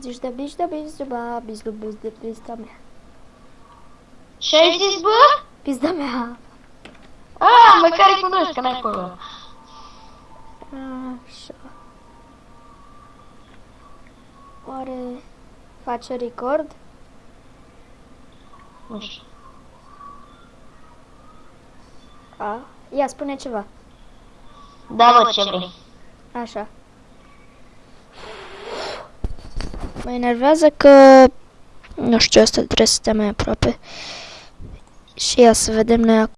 Zici de bici de bici de ba, bizlu buz de pizda mea. Ce ai zis, bă? Pizda mea. Ah, măcar îi cunosc, că n-ai acolo. Așa. Oare face record? Nu știu. A, ia spune ceva. Da, bă, ce vrei. Așa. Mă enervează că... Nu știu, asta trebuie să stea mai aproape. Și ia să vedem noi acum.